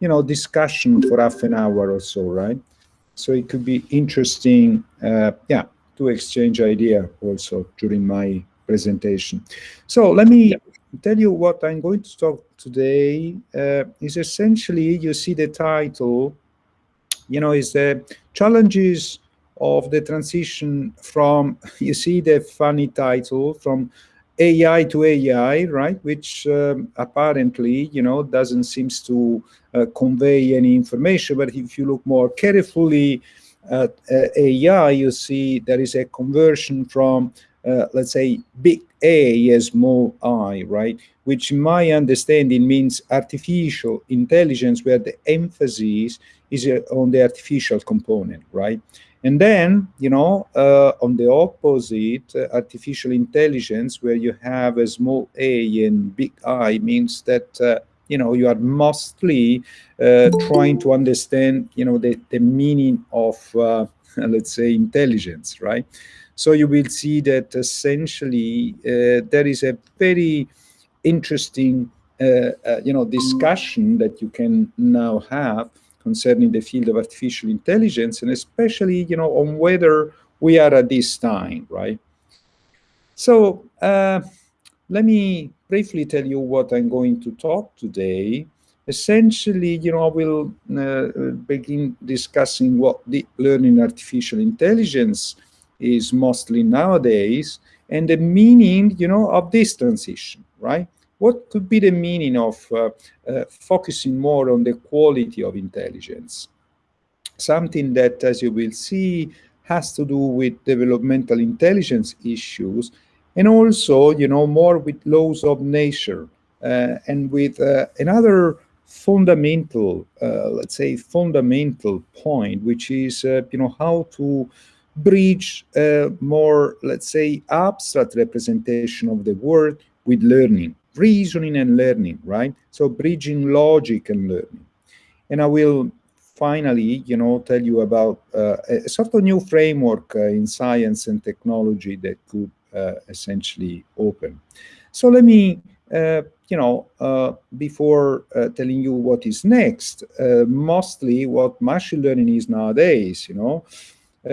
you know, discussion for half an hour or so, right? So it could be interesting, uh, yeah, to exchange idea also during my presentation. So let me tell you what I'm going to talk today uh, is essentially, you see the title, you know, is the challenges of the transition from, you see the funny title, from AI to AI, right? Which um, apparently, you know, doesn't seems to uh, convey any information. But if you look more carefully at uh, AI, you see there is a conversion from, uh, let's say, big A as small i, right? Which in my understanding means artificial intelligence, where the emphasis is uh, on the artificial component, right? And then, you know, uh, on the opposite, uh, artificial intelligence, where you have a small a and big I, means that, uh, you know, you are mostly uh, trying to understand, you know, the, the meaning of, uh, let's say, intelligence, right? So you will see that essentially uh, there is a very interesting, you know, discussion that you can now have concerning the field of artificial intelligence, and especially, you know, on whether we are at this time, right? So uh, let me briefly tell you what I'm going to talk today. Essentially, you know, I will uh, begin discussing what deep learning artificial intelligence is mostly nowadays and the meaning, you know, of this transition, right? What could be the meaning of uh, uh, focusing more on the quality of intelligence? Something that, as you will see, has to do with developmental intelligence issues and also, you know, more with laws of nature uh, and with uh, another fundamental, uh, let's say, fundamental point, which is, uh, you know, how to bridge more, let's say, abstract representation of the world with learning reasoning and learning, right? So bridging logic and learning. And I will finally, you know, tell you about uh, a sort of new framework uh, in science and technology that could uh, essentially open. So let me, uh, you know, uh, before uh, telling you what is next, mostly what machine learning is nowadays, you know,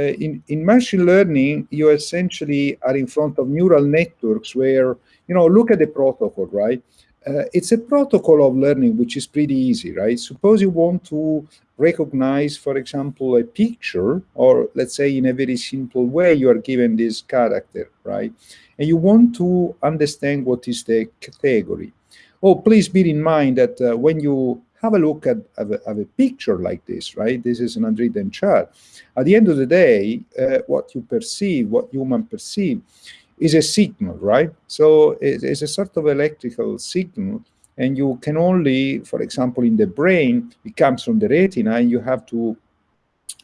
in, in machine learning, you essentially are in front of neural networks where you know, look at the protocol, right? Uh, it's a protocol of learning which is pretty easy, right? Suppose you want to recognize, for example, a picture, or let's say in a very simple way, you are given this character, right? And you want to understand what is the category. Oh, please bear in mind that uh, when you have a look at, at, a, at, a, picture like this, right? This is an unwritten chart. At the end of the day, uh, what you perceive, what human perceive, is a signal, right? So it's a sort of electrical signal, and you can only, for example, in the brain, it comes from the retina, and you have to,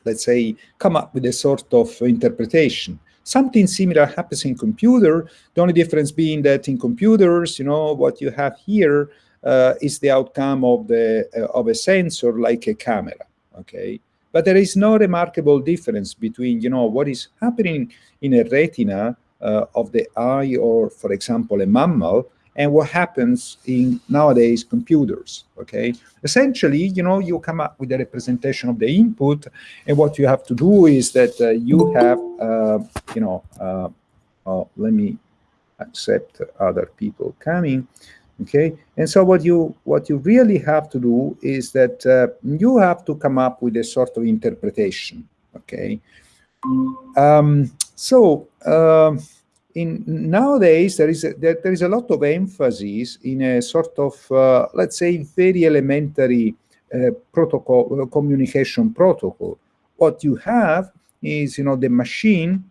let's say, come up with a sort of interpretation. Something similar happens in computer, the only difference being that in computers, you know, what you have here uh, is the outcome of, the, uh, of a sensor like a camera, okay? But there is no remarkable difference between, you know, what is happening in a retina uh, of the eye or, for example, a mammal, and what happens in nowadays computers, okay? Essentially, you know, you come up with a representation of the input, and what you have to do is that uh, you have, uh, you know, uh, oh, let me accept other people coming, okay? And so what you, what you really have to do is that uh, you have to come up with a sort of interpretation, okay? Um, so um, in nowadays there is a, there, there is a lot of emphasis in a sort of uh, let's say very elementary uh, protocol uh, communication protocol. What you have is you know the machine.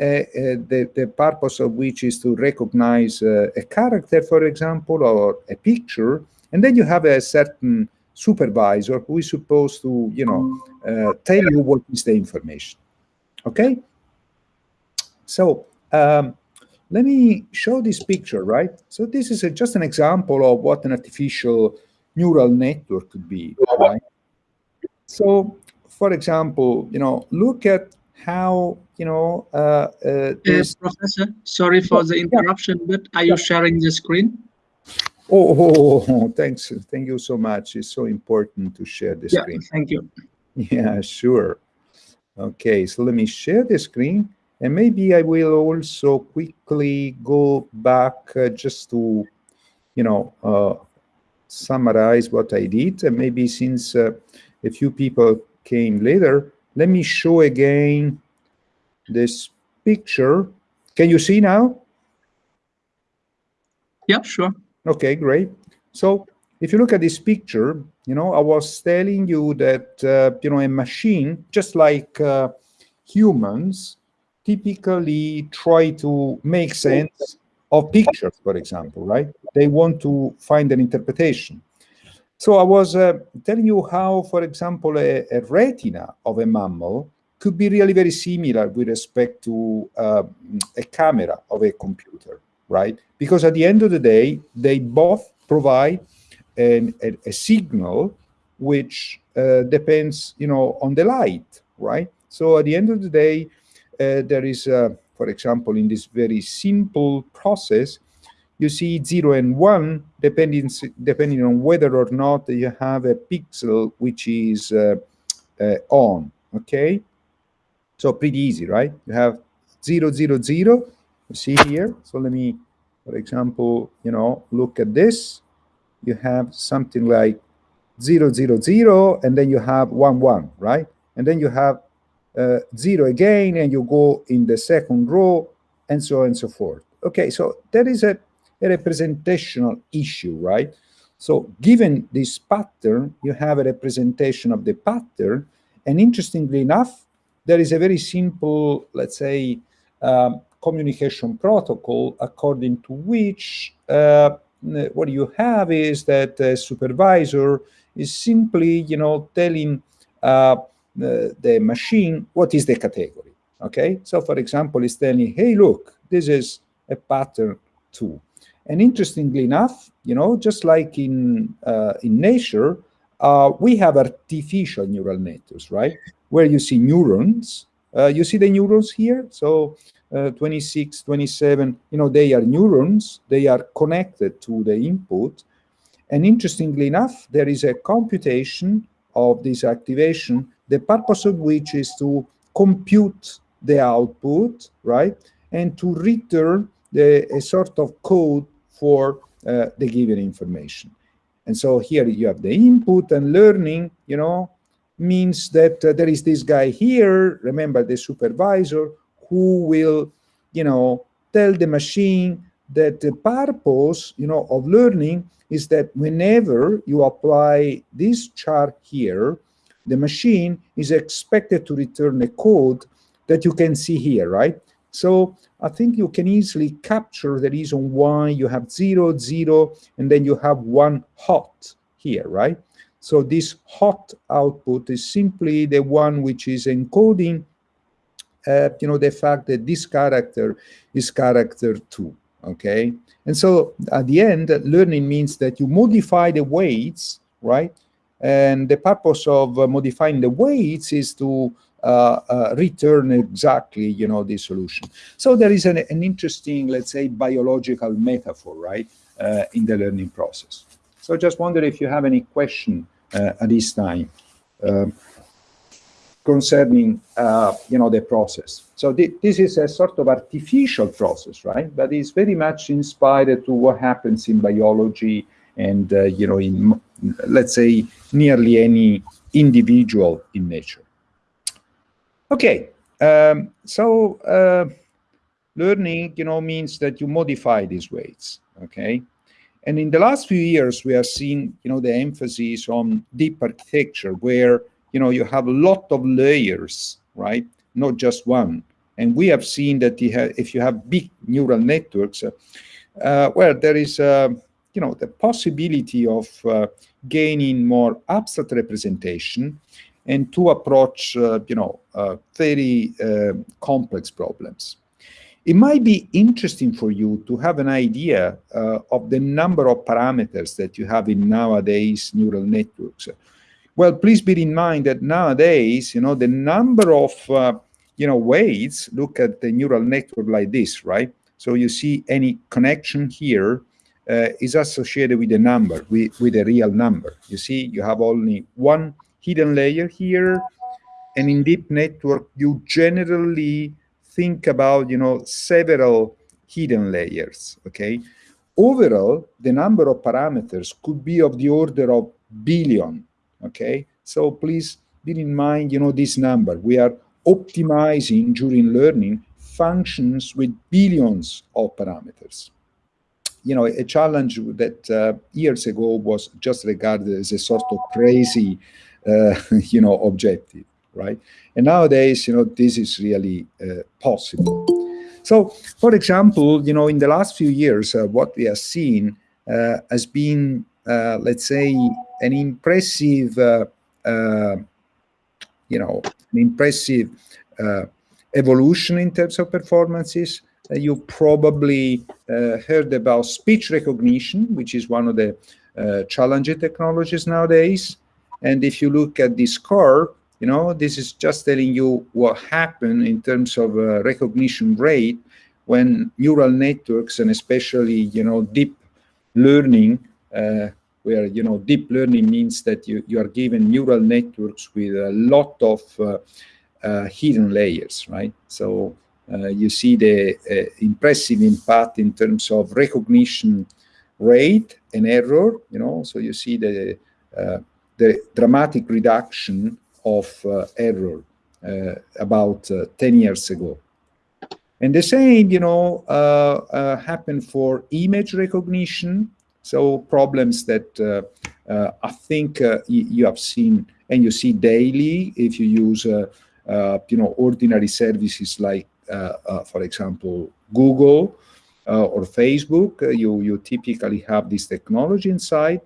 Uh, uh, the, the purpose of which is to recognize uh, a character, for example, or a picture, and then you have a certain supervisor who is supposed to, you know, tell you what is the information. Okay, so um, let me show this picture, right? So this is a, just an example of what an artificial neural network could be, right? So, for example, you know, look at how, you know, uh, uh, yes, Professor, sorry for the interruption, but are you sharing the screen? Oh, oh, oh, thanks. Thank you so much. It's so important to share the yeah, screen. Thank you. Yeah, sure. Okay, so let me share the screen. And maybe I will also quickly go back uh, just to, you know, uh, summarize what I did. And maybe since uh, a few people came later, let me show again this picture. Can you see now? Yeah, sure. Okay, great. So if you look at this picture, you know, I was telling you that, uh, you know, a machine, just like uh, humans, typically try to make sense of pictures, for example, right? They want to find an interpretation. So I was uh, telling you how, for example, a, a, retina of a mammal could be really very similar with respect to uh, a camera of a computer, right? Because at the end of the day, they both provide an, a, a, signal which uh, depends, you know, on the light, right? So at the end of the day, uh, there is, uh, for example, in this very simple process, you see zero and one, depending, depending on whether or not you have a pixel which is uh, uh, on, okay? So pretty easy, right? You have zero, zero, zero, you see here. So let me, for example, you know, look at this. You have something like zero, zero, zero, and then you have one, one, right? And then you have uh, zero again, and you go in the second row, and so on and so forth. Okay, so there is a a representational issue, right? So given this pattern, you have a representation of the pattern. And interestingly enough, there is a very simple, let's say, um, communication protocol according to which uh, what you have is that a supervisor is simply, you know, telling uh, the, the machine what is the category. Okay, so for example, it's telling, hey, look, this is a pattern two. And interestingly enough, you know, just like in, uh, in nature, uh, we have artificial neural networks, right? Where you see neurons. Uh, you see the neurons here? So uh, 26, 27, you know, they are neurons. They are connected to the input. And interestingly enough, there is a computation of this activation, the purpose of which is to compute the output, right? And to return the, a sort of code for uh, the given information. And so here you have the input and learning, you know, means that uh, there is this guy here, remember the supervisor, who will, you know, tell the machine that the purpose, you know, of learning is that whenever you apply this chart here, the machine is expected to return a code that you can see here, right? So I think you can easily capture the reason why you have zero, zero, and then you have one hot here, right? So this hot output is simply the one which is encoding, uh, you know, the fact that this character is character two, okay? And so at the end, learning means that you modify the weights, right? And the purpose of uh, modifying the weights is to Uh, uh, return exactly, you know, the solution. So there is an, an interesting, let's say, biological metaphor, right, uh, in the learning process. So just wonder if you have any question uh, at this time um, concerning, you know, the process. So th this is a sort of artificial process, right? But it's very much inspired to what happens in biology and, uh, you know, in, let's say, nearly any individual in nature. Okay, um, so uh, learning, you know, means that you modify these weights, okay? And in the last few years, we have seen, you know, the emphasis on deep architecture where, you know, you have a lot of layers, right? Not just one. And we have seen that if you have big neural networks, uh, uh, well, there is, uh, you know, the possibility of uh, gaining more abstract representation and to approach, uh, you know, uh, very uh, complex problems. It might be interesting for you to have an idea uh, of the number of parameters that you have in nowadays neural networks. Well, please bear in mind that nowadays, you know, the number of, uh, you know, weights, look at the neural network like this, right? So you see any connection here, uh, is associated with a number, with, with a real number. You see, you have only one hidden layer here, and in deep network, you generally think about, you know, several hidden layers, okay? Overall, the number of parameters could be of the order of billion, okay? So please bear in mind, you know, this number. We are optimizing during learning functions with billions of parameters. You know, a challenge that uh, years ago was just regarded as a sort of crazy, uh, you know, objective, right? And nowadays, you know, this is really uh, possible. So, for example, you know, in the last few years, uh, what we have seen uh, has been, uh, let's say, an impressive, uh, you know, an impressive evolution in terms of performances. you probably heard about speech recognition, which is one of the challenging technologies nowadays. And if you look at this curve, you know, this is just telling you what happened in terms of uh, recognition rate when neural networks and especially, you know, deep learning, uh, where, you know, deep learning means that you, you are given neural networks with a lot of uh, uh hidden layers, right? So uh, you see the uh, impressive impact in terms of recognition rate and error, you know, so you see the, the dramatic reduction of uh, error uh, about uh, 10 years ago. And the same, you know, uh, uh, happened for image recognition. So problems that uh, I think you have seen and you see daily if you use, you know, ordinary services like, for example, Google or Facebook, you, you typically have this technology inside.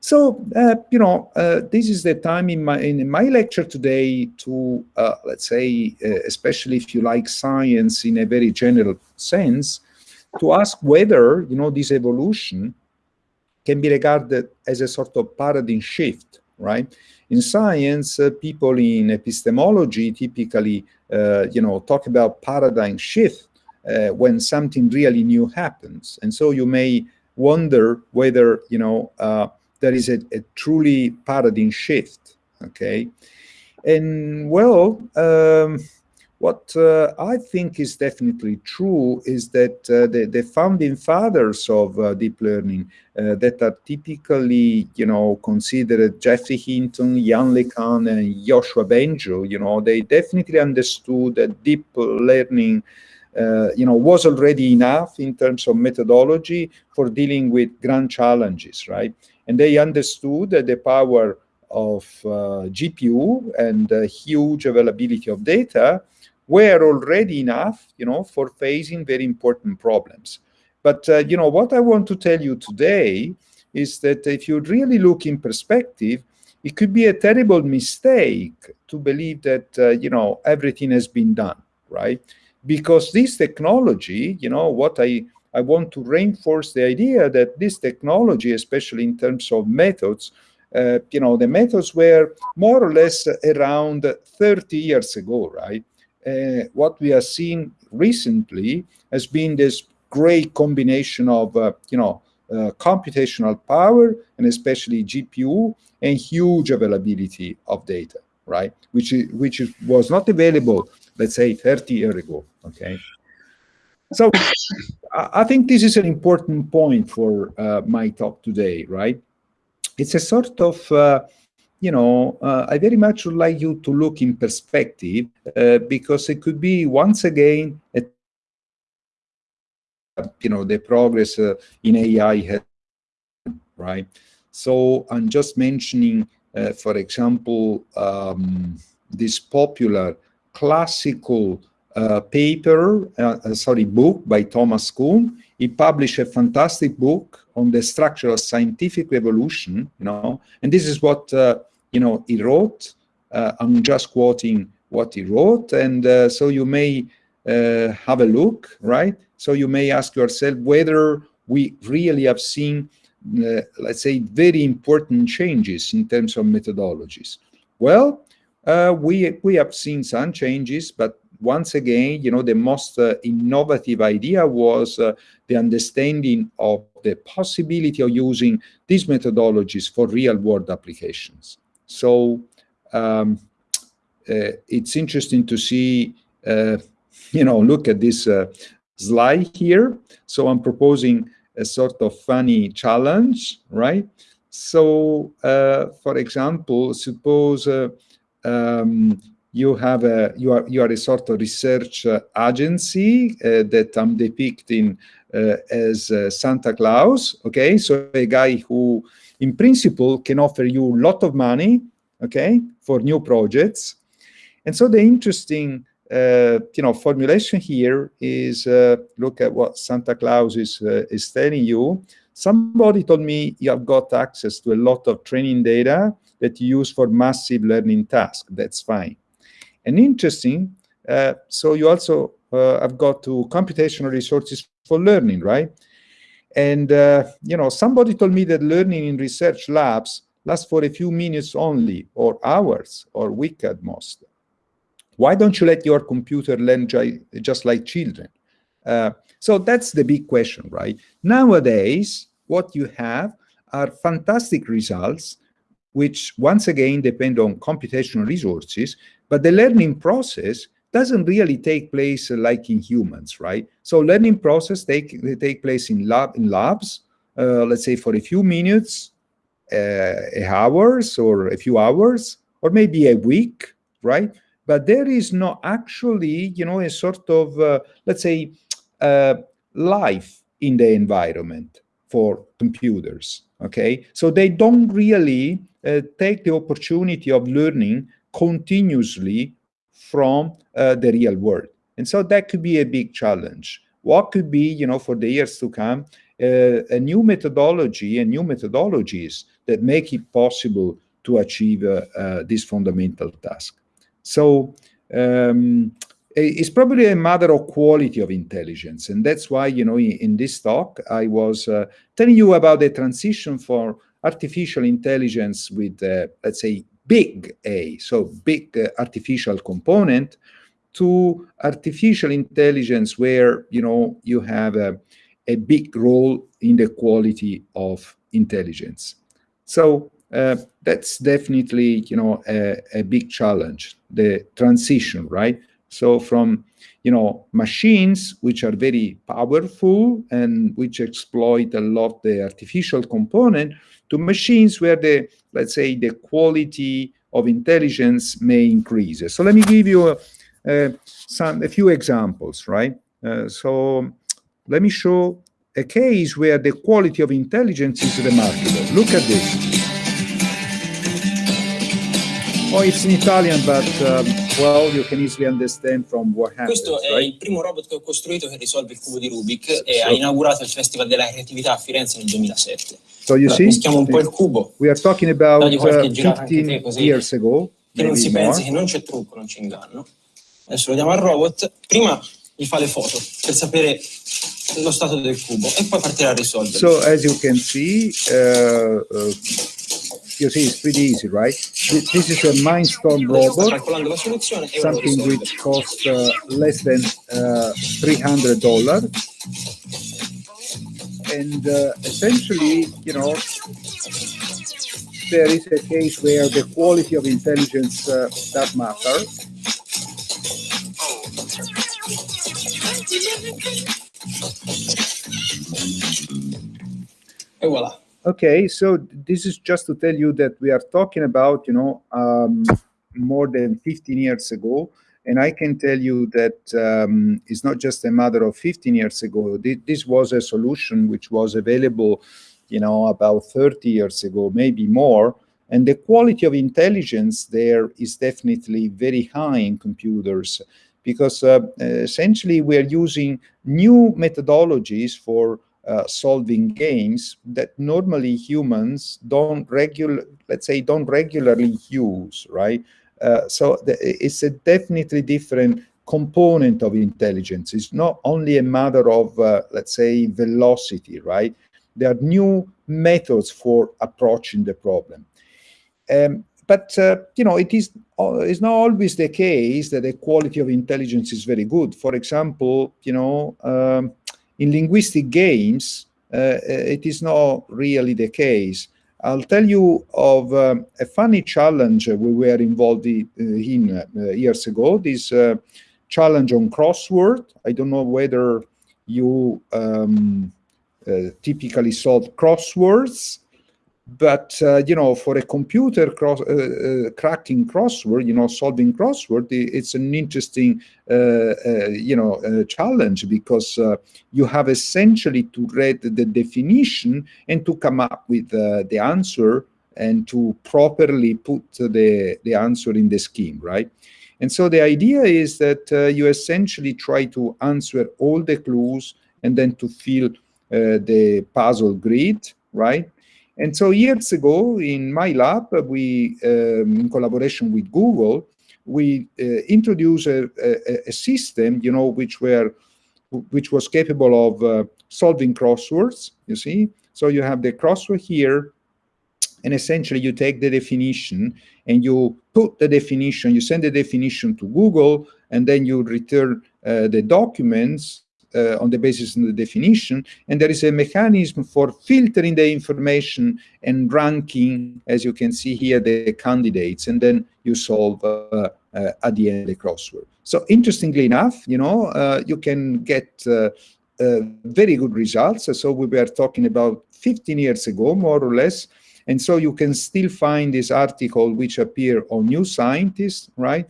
So, uh, you know, uh, this is the time in my in my lecture today to, uh, let's say, uh, especially if you like science in a very general sense, to ask whether, you know, this evolution can be regarded as a sort of paradigm shift, right? In science, uh, people in epistemology typically, uh, you know, talk about paradigm shift when something really new happens. And so you may wonder whether, you know, there is a, a truly paradigm shift, okay? And well, um, what uh, I think is definitely true is that uh, the, the, founding fathers of uh, deep learning uh, that are typically, you know, considered Geoffrey Hinton, Yann LeCun, and Yoshua Bengio, you know, they definitely understood that deep learning uh, you know, was already enough in terms of methodology for dealing with grand challenges, right? And they understood that the power of uh, GPU and huge availability of data were already enough, you know, for facing very important problems. But, uh, you know, what I want to tell you today is that if you really look in perspective, it could be a terrible mistake to believe that, uh, you know, everything has been done, right? Because this technology, you know, what I I want to reinforce the idea that this technology, especially in terms of methods, uh, you know, the methods were more or less around 30 years ago, right? Uh, what we have seen recently has been this great combination of, uh, you know, uh, computational power and especially GPU and huge availability of data, right? Which, is, which was not available, let's say, 30 years ago, okay? So I think this is an important point for uh, my talk today, right? It's a sort of, uh, you know, uh, I very much would like you to look in perspective uh, because it could be once again, a, you know, the progress uh, in AI, has, right? So I'm just mentioning, uh, for example, um, this popular classical uh, paper, uh, uh, sorry, book by Thomas Kuhn. He published a fantastic book on the structure of scientific evolution, you know, and this is what, uh, you know, he wrote. Uh, I'm just quoting what he wrote, and uh, so you may have a look, right? So you may ask yourself whether we really have seen, let's say, very important changes in terms of methodologies. Well, we, we have seen some changes, but once again, you know, the most uh, innovative idea was uh, the understanding of the possibility of using these methodologies for real-world applications. So um, uh, it's interesting to see, uh, you know, look at this uh, slide here. So I'm proposing a sort of funny challenge, right? So, uh, for example, suppose um, you have a you are you are a sort of research uh, agency uh, that I'm depicting uh, as uh, Santa Claus. Okay, so a guy who, in principle, can offer you a lot of money. Okay, for new projects, and so the interesting uh, you know formulation here is uh, look at what Santa Claus is is telling you. Somebody told me you have got access to a lot of training data that you use for massive learning tasks. That's fine. And interesting, uh, so you also uh, have got to computational resources for learning, right? And, uh, you know, somebody told me that learning in research labs lasts for a few minutes only, or hours, or week at most. Why don't you let your computer learn just like children? Uh, so that's the big question, right? Nowadays, what you have are fantastic results, which once again depend on computational resources, but the learning process doesn't really take place like in humans, right? So learning process take, they take place in, lab, in labs, uh, let's say for a few minutes, uh, hours or a few hours, or maybe a week, right? But there is not actually, you know, a sort of, uh, let's say, uh, life in the environment for computers, okay? So they don't really uh, take the opportunity of learning continuously from uh, the real world. And so that could be a big challenge. What could be, you know, for the years to come, uh, a new methodology and new methodologies that make it possible to achieve uh, uh this fundamental task. So um, it's probably a matter of quality of intelligence. And that's why, you know, in, in this talk, I was uh, telling you about the transition for artificial intelligence with, uh, let's say, big A, so big uh, artificial component, to artificial intelligence where, you know, you have a, a big role in the quality of intelligence. So uh, that's definitely, you know, a, a big challenge, the transition, right? So from, you know, machines which are very powerful and which exploit a lot the artificial component to machines where the, let's say, the quality of intelligence may increase. So let me give you uh, some, a few examples, right? Uh, so let me show a case where the quality of intelligence is remarkable. Look at this. Oh, it's in Italian, but um, well, you can easily understand from what happens. Questo è right? il primo robot che ho costruito che risolve il cubo di Rubik so, e ha inaugurato il Festival della Creatività a Firenze nel 2007. So you see, mischiamo un po' il cubo. We are talking about uh, 15 così, years ago. Che non si pensi che non c'è trucco, non c'è inganno. Adesso lo diamo al robot. Prima gli fa le foto per sapere lo stato del cubo e poi partirà a risolvere. So as you can see, uh, uh, you see it's pretty easy, right? This is a Mindstorm robot, something which costs uh, less than uh, $300. And uh, essentially, you know, there is a case where the quality of intelligence uh, does matter. Et voilà. Okay, so this is just to tell you that we are talking about, you know, um, more than 15 years ago. And I can tell you that um, it's not just a matter of 15 years ago. This was a solution which was available, you know, about 30 years ago, maybe more. And the quality of intelligence there is definitely very high in computers because uh, essentially we are using new methodologies for uh, solving games that normally humans don't regular, let's say, don't regularly use, right? Uh, so it's a definitely different component of intelligence. It's not only a matter of, uh, let's say, velocity, right? There are new methods for approaching the problem. Um, but uh, you know, it is uh, it's not always the case that the quality of intelligence is very good. For example, you know, um, in linguistic games, uh, it is not really the case. I'll tell you of um, a funny challenge we were involved in uh, years ago. This uh, challenge on crossword. I don't know whether you um, uh, typically solve crosswords, but uh, you know for a computer cross, uh, uh cracking crossword you know solving crossword it's an interesting uh, uh, you know challenge because you have essentially to read the definition and to come up with the answer and to properly put the the answer in the scheme right? And so the idea is that you essentially try to answer all the clues and then to fill the puzzle grid right and so years ago in my lab, we, um, in collaboration with Google, we uh, introduced a, a, a, system, you know, which were, which was capable of uh, solving crosswords, you see? So you have the crossword here, and essentially you take the definition and you put the definition, you send the definition to Google, and then you return uh, the documents uh, on the basis of the definition, and there is a mechanism for filtering the information and ranking, as you can see here, the candidates, and then you solve uh, uh, at the end the crossword. So interestingly enough, you know, uh, you can get uh, uh, very good results. So we were talking about 15 years ago, more or less, and so you can still find this article which appear on New Scientist, right?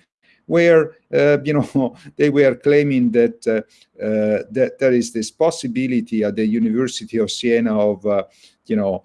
Where uh, you know they were claiming that uh, uh, that there is this possibility at the University of Siena of you know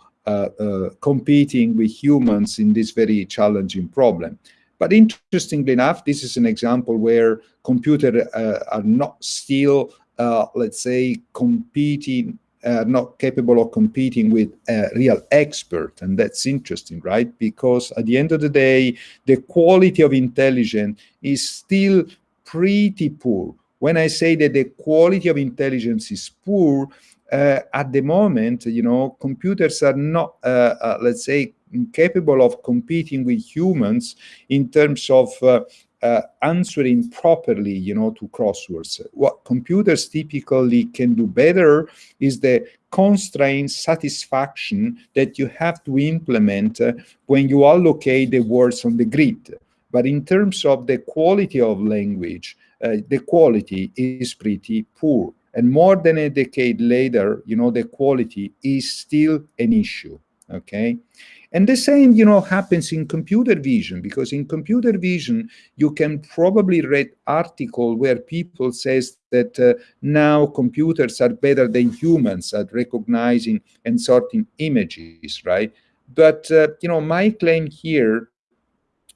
competing with humans in this very challenging problem. But interestingly enough, this is an example where computers uh, are not still, uh, let's say, competing uh, not capable of competing with a real expert. And that's interesting, right? Because at the end of the day, the quality of intelligence is still pretty poor. When I say that the quality of intelligence is poor, uh, at the moment, you know, computers are not, uh, uh let's say, capable of competing with humans in terms of uh, uh, answering properly, you know, to crosswords. What computers typically can do better is the constraint satisfaction that you have to implement uh, when you allocate the words on the grid. But in terms of the quality of language, uh, the quality is pretty poor. And more than a decade later, you know, the quality is still an issue, okay? And the same, you know, happens in computer vision, because in computer vision, you can probably read article where people says that uh, now computers are better than humans at recognizing and sorting images, right? But, uh, you know, my claim here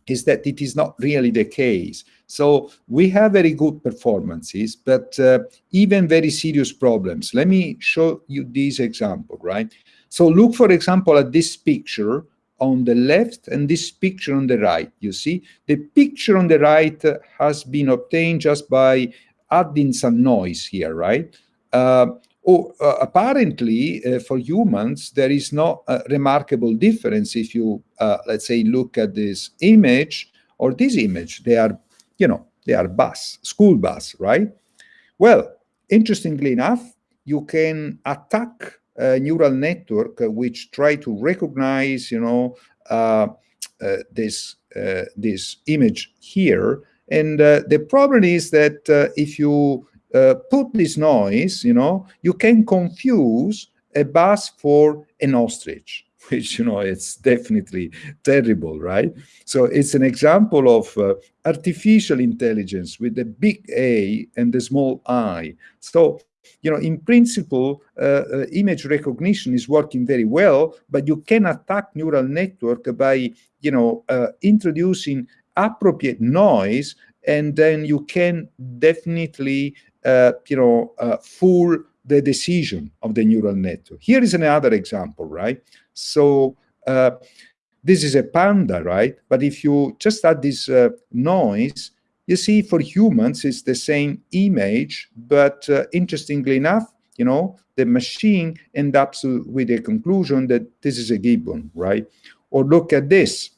is that it is not really the case. So we have very good performances, but uh, even very serious problems. Let me show you this example, right? So look, for example, at this picture on the left and this picture on the right. You see, the picture on the right has been obtained just by adding some noise here, right? Uh, oh, uh, apparently, uh, for humans, there is no uh, remarkable difference if you, uh, let's say, look at this image or this image. They are, you know, they are bus, school bus, right? Well, interestingly enough, you can attack neural network which try to recognize, you know, uh, uh, this uh, this image here. And the problem is that if you put this noise, you know, you can confuse a bus for an ostrich which you know it's definitely terrible right so it's an example of uh, artificial intelligence with the big a and the small i so you know, in principle, uh, uh, image recognition is working very well, but you can attack neural network by, you know, uh, introducing appropriate noise, and then you can definitely, uh, you know, uh, fool the decision of the neural network. Here is another example, right? So uh, this is a panda, right? But if you just add this noise, you see, for humans, it's the same image, but uh, interestingly enough, you know, the machine ends up with a conclusion that this is a gibbon, right? Or look at this.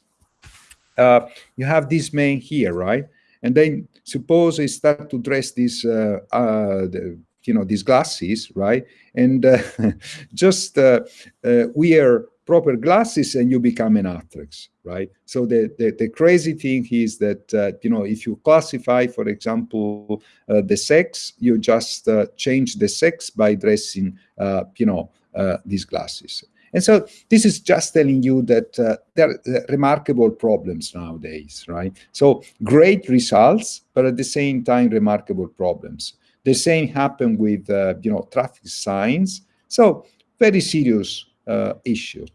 uh, you have this man here, right? And then suppose I start to dress these, uh, uh, the, you know, these glasses, right? And uh, just uh, uh, wear proper glasses and you become an actress, right? So the, the, the crazy thing is that, uh, you know, if you classify, for example, uh, the sex, you just uh, change the sex by dressing, uh, you know, these glasses. And so this is just telling you that uh, there are remarkable problems nowadays, right? So great results, but at the same time, remarkable problems. The same happened with, uh, you know, traffic signs. So very serious uh, issue.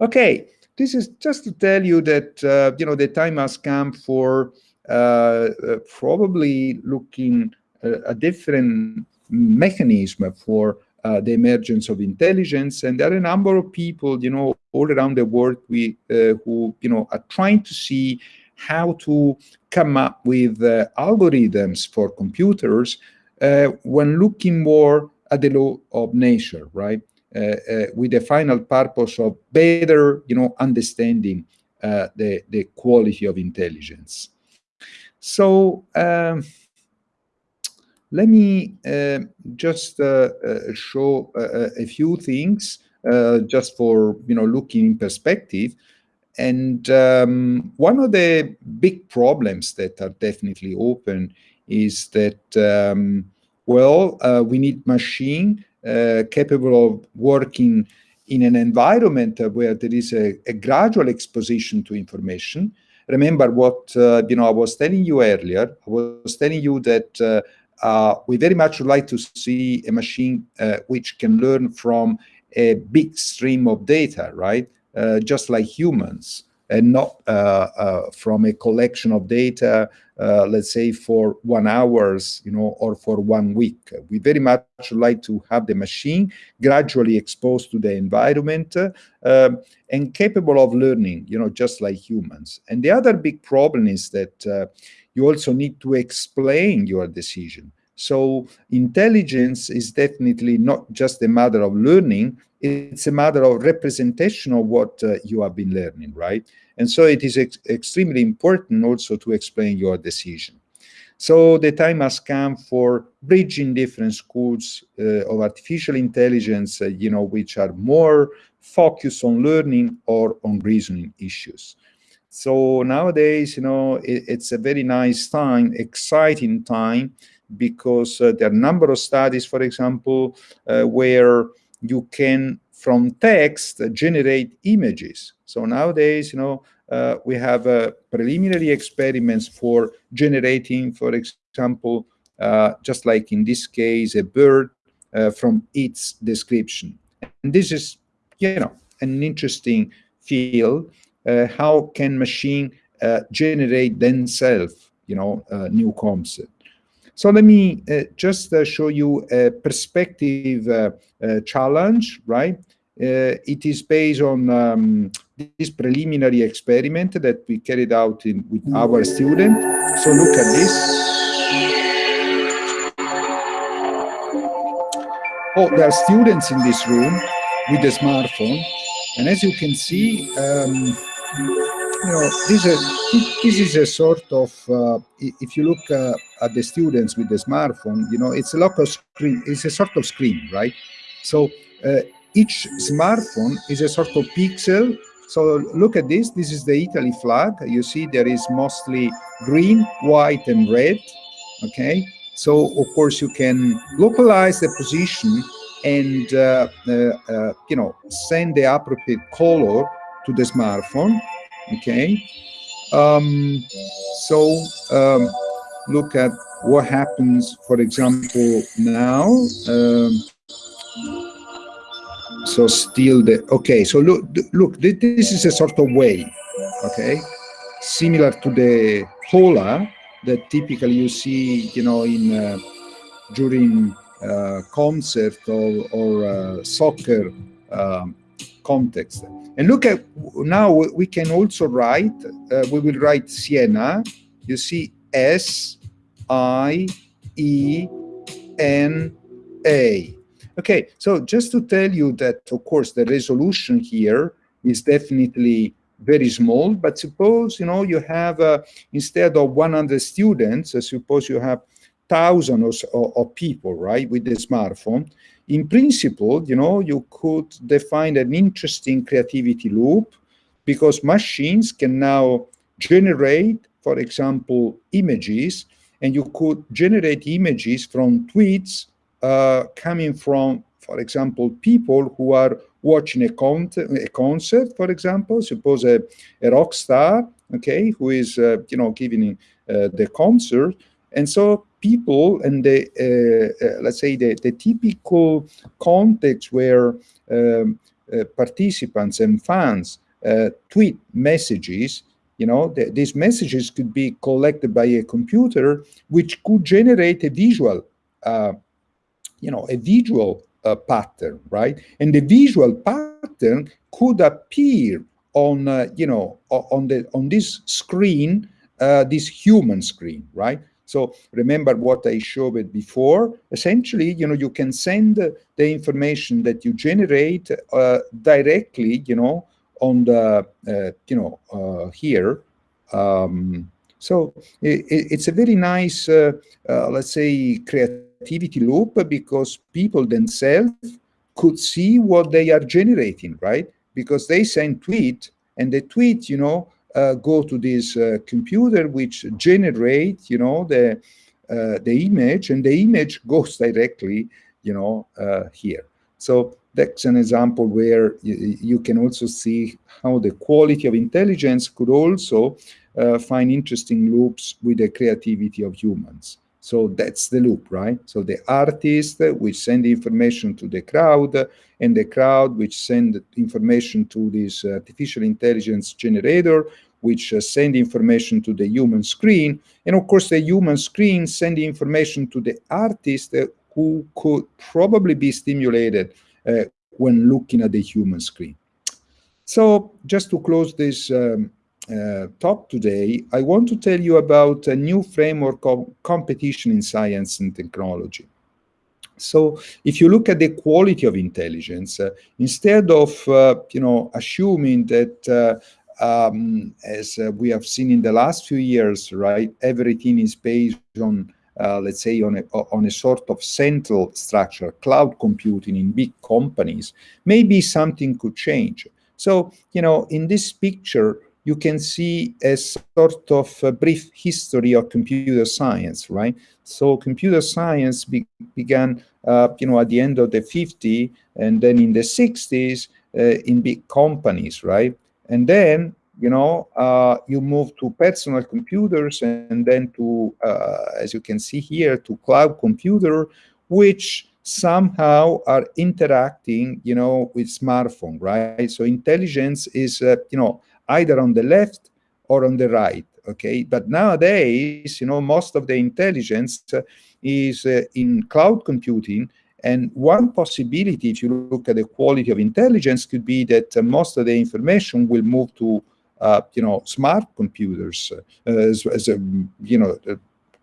Okay, this is just to tell you that, uh, you know, the time has come for uh, uh, probably looking a different mechanism for uh, the emergence of intelligence. And there are a number of people, you know, all around the world we, uh, who, you know, are trying to see how to come up with uh, algorithms for computers uh, when looking more at the law of nature, right? Uh, uh, with the final purpose of better, you know, understanding the, the quality of intelligence. So, um, let me uh, just uh, uh, show a few things just for, you know, looking in perspective. And um, one of the big problems that are definitely open is that, um, well, uh, we need machine uh, capable of working in an environment where there is a, a gradual exposition to information. Remember what, uh, you know, I was telling you earlier, I was telling you that uh, we very much would like to see a machine uh, which can learn from a big stream of data, right? Uh, just like humans, and not uh, uh, from a collection of data, uh, let's say for one hours, you know, or for one week. We very much like to have the machine gradually exposed to the environment um, and capable of learning, you know, just like humans. And the other big problem is that you also need to explain your decision. So intelligence is definitely not just a matter of learning, it's a matter of representation of what uh, you have been learning, right? And so it is ex extremely important also to explain your decision. So the time has come for bridging different schools uh, of artificial intelligence, uh, you know, which are more focused on learning or on reasoning issues. So nowadays, you know, it, it's a very nice time, exciting time, because uh, there are a number of studies, for example, uh, where you can, from text, generate images. So nowadays, you know, uh, we have uh, preliminary experiments for generating, for example, uh, just like in this case, a bird uh, from its description. And this is, you know, an interesting field uh, how can machine uh, generate themselves, you know, new concept. So let me uh, just uh, show you a perspective uh, challenge, right? it is based on um, this preliminary experiment that we carried out in, with our student. So look at this. Oh, there are students in this room with a smartphone. And as you can see, um, you know, this is this is a sort of, uh, if you look uh, at the students with the smartphone, you know, it's a local screen, it's a sort of screen, right? So uh, each smartphone is a sort of pixel. So look at this, this is the Italy flag. You see there is mostly green, white, and red, okay? So of course you can localize the position and, uh, uh, uh, you know, send the appropriate color to the smartphone okay um, so um, look at what happens for example now um, so still the okay so look look this is a sort of wave okay similar to the hola that typically you see you know in uh, during uh, concert or, or uh, soccer um, context. And look at now we can also write, uh, we will write Siena. You see S I E N A. Okay, so just to tell you that, of course, the resolution here is definitely very small, but suppose, you know, you have, uh, instead of 100 students, uh, suppose you have thousands of, of, people, right, with the smartphone. In principle, you know, you could define an interesting creativity loop because machines can now generate, for example, images, and you could generate images from tweets uh, coming from, for example, people who are watching a, con a concert, for example, suppose a, a rock star, okay, who is, uh, you know, giving uh, the concert. And so people and the, uh, uh, let's say the, the typical context where um, uh, participants and fans tweet messages, you know, the, these messages could be collected by a computer, which could generate a visual, you know, a visual uh, pattern, right? And the visual pattern could appear on, uh, you know, on the on this screen, uh, this human screen, right? So remember what I showed before. Essentially, you know, you can send the information that you generate uh, directly, you know, on the, uh, you know, uh, here. Um, so it, it's a very nice, let's say, creativity loop because people themselves could see what they are generating, right? Because they send tweet and the tweet, you know, uh, go to this uh, computer which generate, you know, the uh, the image and the image goes directly, you know, uh, here. So that's an example where you, you, can also see how the quality of intelligence could also uh, find interesting loops with the creativity of humans. So that's the loop, right? So the artist which send information to the crowd and the crowd which send information to this artificial intelligence generator which uh, send information to the human screen. And of course, the human screen send information to the artist uh, who could probably be stimulated uh, when looking at the human screen. So just to close this um, uh, talk today, I want to tell you about a new framework of competition in science and technology. So if you look at the quality of intelligence, uh, instead of, uh, you know, assuming that, uh, um, as uh, we have seen in the last few years, right, everything is based on, uh, let's say, on a, on a sort of central structure, cloud computing in big companies, maybe something could change. So, you know, in this picture, you can see a sort of a brief history of computer science, right? So computer science be began, uh, you know, at the end of the 50s and then in the 60s uh, in big companies, right? And then, you know, uh, you move to personal computers and then to, uh, as you can see here, to cloud computer, which somehow are interacting, you know, with smartphone, right? So intelligence is, uh, you know, either on the left or on the right okay? But nowadays you know most of the intelligence uh, is uh, in cloud computing and one possibility if you look at the quality of intelligence could be that uh, most of the information will move to uh, you know smart computers uh, as, as, a you know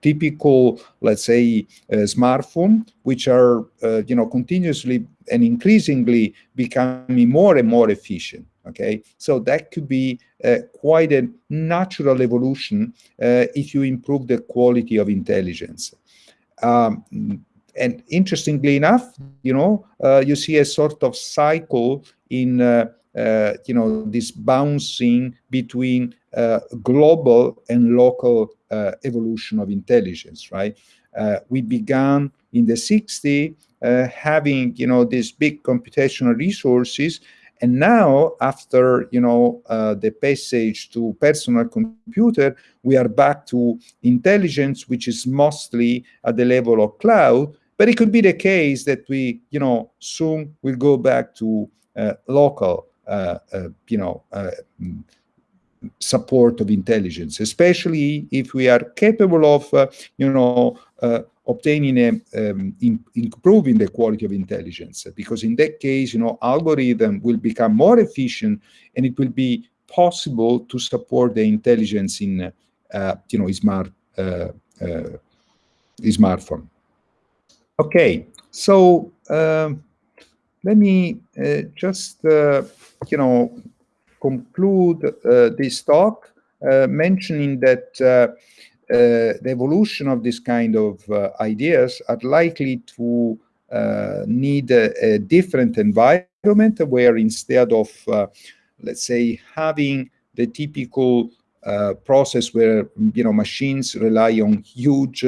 typical let's say smartphone which are you know continuously and increasingly becoming more and more efficient okay? So that could be uh, quite a natural evolution uh, if you improve the quality of intelligence. Um, and interestingly enough you know uh, you see a sort of cycle in uh, uh, you know this bouncing between uh, global and local evolution of intelligence right? We began in the 60s having you know these big computational resources and now, after you know uh, the passage to personal computer, we are back to intelligence, which is mostly at the level of cloud. But it could be the case that we, you know, soon will go back to uh, local, uh, uh you know, uh, support of intelligence, especially if we are capable of, uh, you know, obtaining a, um, in, improving the quality of intelligence because in that case you know algorithm will become more efficient and it will be possible to support the intelligence in uh, you know smart uh, uh, smartphone. Okay so um, let me uh, just uh, you know conclude this talk mentioning that uh, the evolution of this kind of uh, ideas are likely to uh, need a, a, different environment where instead of, let's say, having the typical process where, you know, machines rely on huge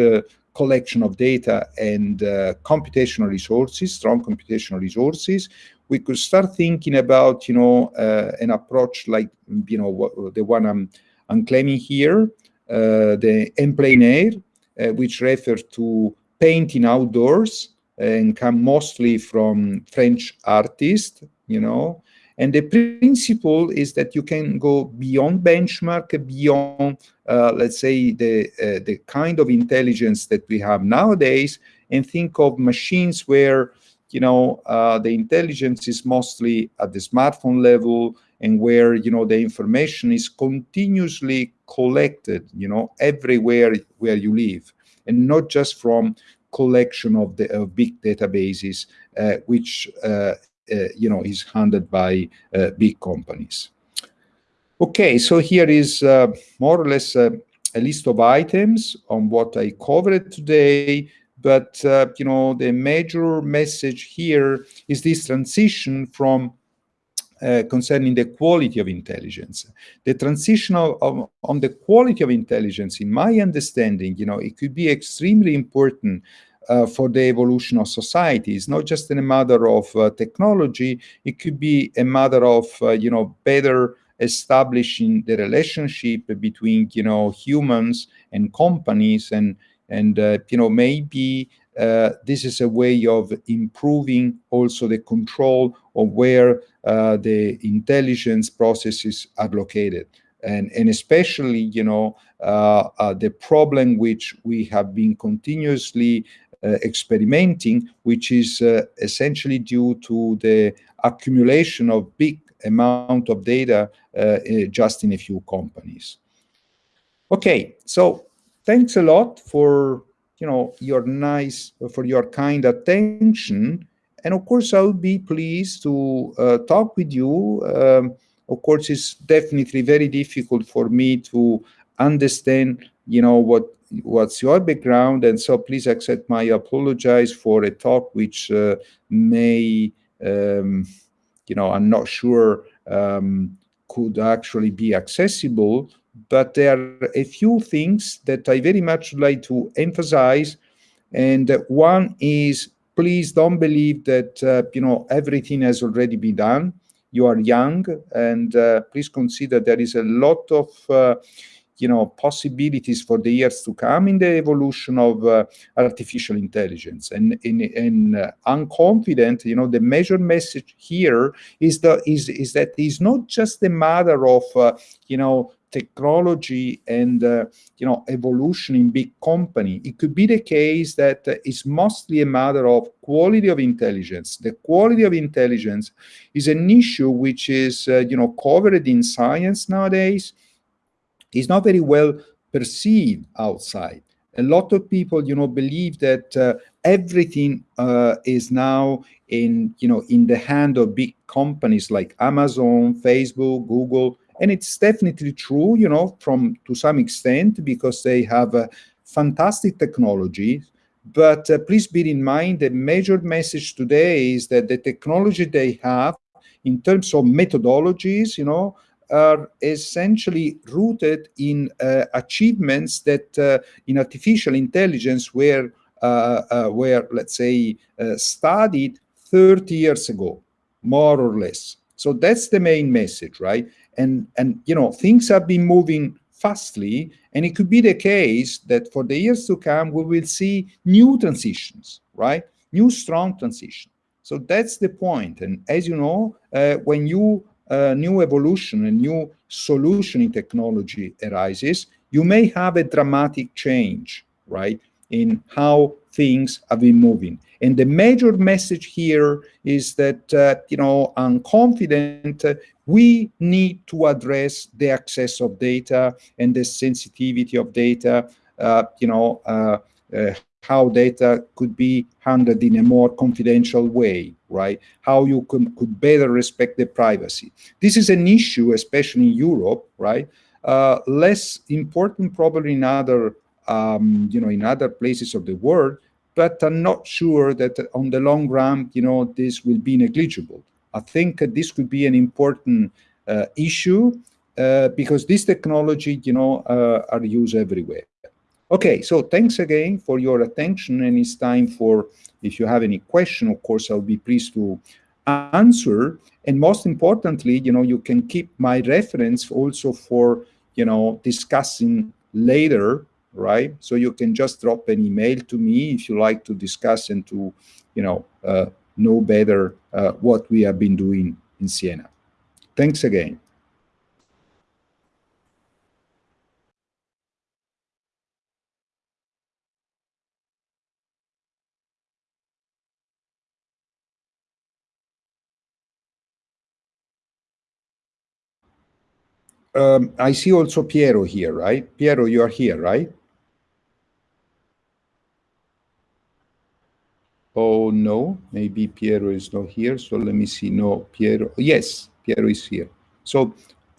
collection of data and uh, computational resources, strong computational resources, we could start thinking about, you know, uh, an approach like, you know, the one I'm, I'm claiming here, uh, the en plein air, uh, which refer to painting outdoors and come mostly from French artists, you know. And the principle is that you can go beyond benchmark, beyond, uh, let's say, the, uh, the kind of intelligence that we have nowadays, and think of machines where, you know, uh, the intelligence is mostly at the smartphone level, and where you know the information is continuously collected you know everywhere where you live and not just from collection of the big databases uh, which uh, uh, you know is handled by uh, big companies. Okay so here is uh, more or less uh, a list of items on what i covered today but you know the major message here is this transition from uh, concerning the quality of intelligence. The transition of, of, on the quality of intelligence, in my understanding, you know, it could be extremely important uh, for the evolution of society. It's not just in a matter of uh, technology, it could be a matter of, uh, you know, better establishing the relationship between, you know, humans and companies and, and uh, you know, maybe uh, this is a way of improving also the control of where uh, the intelligence processes are located. And, and especially, you know, uh, uh the problem which we have been continuously uh, experimenting, which is essentially due to the accumulation of big amount of data just in a few companies. Okay, so thanks a lot for you know, your nice, for your kind attention. And of course, I would be pleased to uh, talk with you. Um, of course, it's definitely very difficult for me to understand, you know, what what's your background. And so please accept my apologize for a talk which uh, may, um, you know, I'm not sure um, could actually be accessible but there are a few things that I very much like to emphasize. And one is, please don't believe that, uh, you know, everything has already been done. You are young, and uh, please consider there is a lot of, uh, you know, possibilities for the years to come in the evolution of uh, artificial intelligence. And, in, in uh, I'm you know, the major message here is, the, is, is that it's not just a matter of, uh, you know, technology and uh, you know evolution in big company it could be the case that uh, it's mostly a matter of quality of intelligence. The quality of intelligence is an issue which is uh, you know covered in science nowadays. Is not very well perceived outside. A lot of people you know believe that uh, everything uh, is now in you know in the hand of big companies like amazon facebook google and it's definitely true, you know, from to some extent, because they have a fantastic technology. But uh, please bear in mind the major message today is that the technology they have in terms of methodologies, you know, are essentially rooted in uh, achievements that uh, in artificial intelligence were, uh, uh were let's say, uh, studied 30 years ago, more or less. So that's the main message, right? And and you know things have been moving fastly and it could be the case that for the years to come we will see new transitions right? New strong transition. So that's the point. And as you know uh, when new uh, new evolution a new solution in technology arises you may have a dramatic change right in how things have been moving. And the major message here is that, uh, you know, I'm confident we need to address the access of data and the sensitivity of data, uh, you know, uh, uh, how data could be handled in a more confidential way, right? How you could, could better respect the privacy. This is an issue, especially in Europe, right? Uh, less important probably in other, um, you know, in other places of the world, but I'm not sure that on the long run, you know, this will be negligible. I think this could be an important uh, issue uh, because this technology, you know, uh, are used everywhere. Okay, so thanks again for your attention and it's time for, if you have any question, of course, I'll be pleased to answer. And most importantly, you know, you can keep my reference also for, you know, discussing later right? So you can just drop an email to me if you like to discuss and to, you know, uh, know better uh, what we have been doing in Siena. Thanks again. Um, I see also Piero here, right? Piero, you are here, right? Oh, no, maybe Piero is not here. So let me see. No, Piero. Yes, Piero is here. So,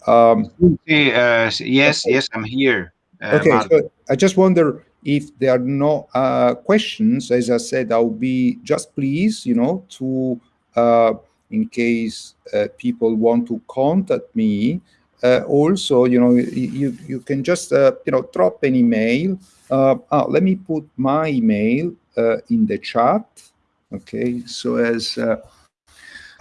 um, okay, uh, yes, yes, I'm here. Uh, okay, so I just wonder if there are no uh, questions. As I said, I'll be just please, you know, to, uh, in case uh, people want to contact me, uh, also, you know, you, you can just, you know, drop an email. Oh, let me put my email in the chat. Okay, so as uh,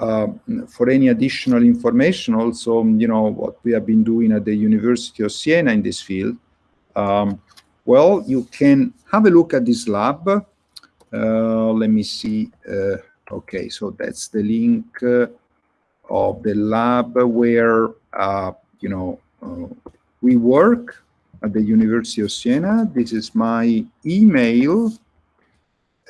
uh, for any additional information, also, you know, what we have been doing at the University of Siena in this field, um, well, you can have a look at this lab. Uh, let me see. Uh, okay, so that's the link uh, of the lab where, you know, we work at the University of Siena. This is my email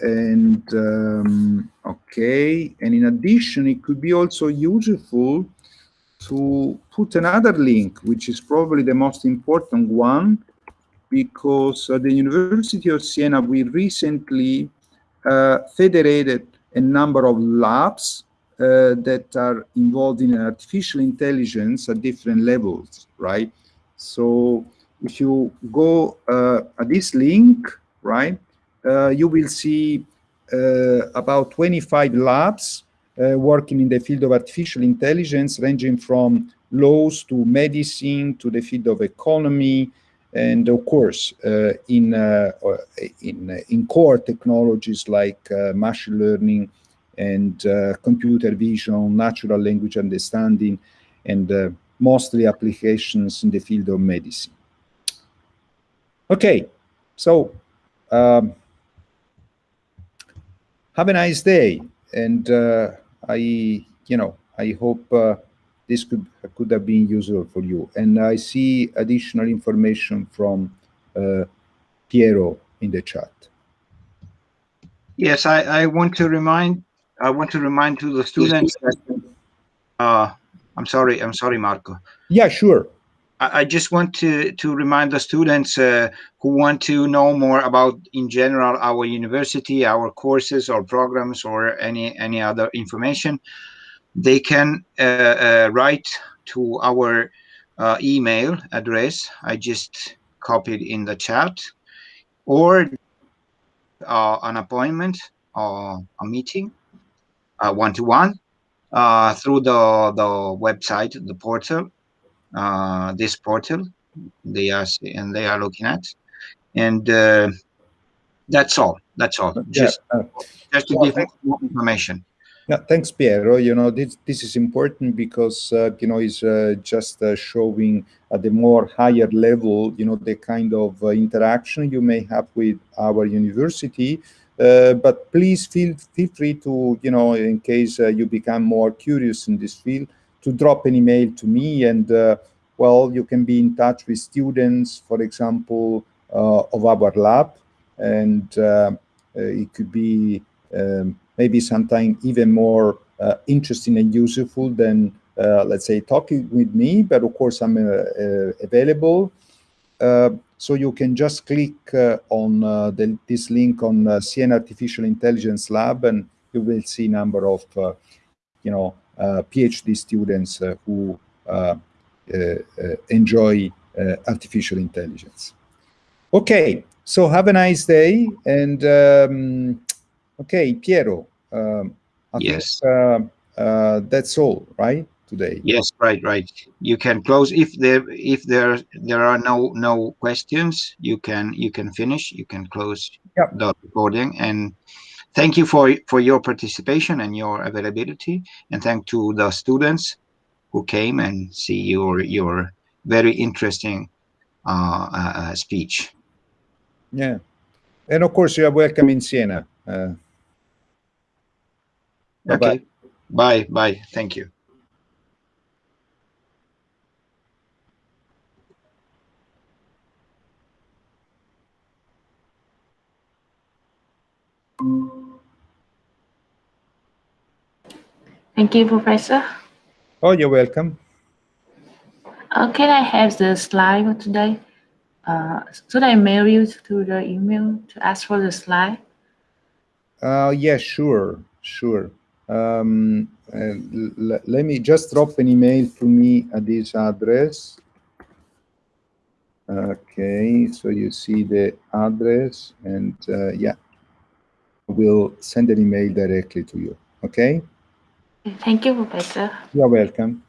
and um, okay. And in addition it could be also useful to put another link which is probably the most important one because at the University of Siena we recently uh, federated a number of labs uh, that are involved in artificial intelligence at different levels right? So if you go uh, at this link right you will see uh, about 25 labs uh, working in the field of artificial intelligence, ranging from laws to medicine to the field of economy, and of course uh, in uh, in in core technologies like uh, machine learning and computer vision, natural language understanding, and mostly applications in the field of medicine. Okay, so um, have a nice day. And uh, I, you know, I hope uh, this could could have been useful for you. And I see additional information from uh, Piero in the chat. Yes, I, I want to remind I want to remind to the students that uh, I'm sorry, I'm sorry, Marco. Yeah, sure. I just want to, to remind the students uh, who want to know more about, in general, our university, our courses or programs or any, any other information, they can uh, uh, write to our uh, email address. I just copied in the chat or uh, an appointment or a meeting one-to-one -one, uh, through the, the website, the portal uh, this portal they are and they are looking at and uh, that's all that's all just yeah, uh, just to give more information yeah, thanks, Piero. You know, this this is important because uh, you know it's uh, just uh, showing at the more higher level, you know, the kind of interaction you may have with our university. but please feel feel free to, you know, in case you become more curious in this field, to drop an email to me and uh, well, you can be in touch with students, for example, uh, of our lab, and uh, it could be um, maybe sometimes even more uh, interesting and useful than, uh, let's say, talking with me, but of course I'm uh, available. So you can just click uh, on uh, the, this link on uh, Artificial Intelligence Lab, and you will see number of, uh, you know, uh, PhD students uh, who uh, uh, uh, enjoy uh, artificial intelligence. Okay, so have a nice day, and um, okay, Piero. Um, I Yes. think, uh, uh, that's all, right? Today. Yes, right, right. You can close if there if there there are no no questions. You can you can finish. You can close Yep. the recording. And thank you for for your participation and your availability. And thank to the students who came and see your your very interesting uh, uh, uh, speech. Yeah. And of course, you are welcome in Siena. Uh, Bye-bye. Okay. Bye bye. Thank you. Thank you, Professor. oh, you're welcome. Uh, can I have the slide today? Uh, should I mail you to the email to ask for the slide? Uh, yeah, sure, sure. Um, uh, let me just drop an email to me at this address. Okay, so you see the address and uh, yeah, we'll send an email directly to you. Okay, Thank you, Professor. you're welcome.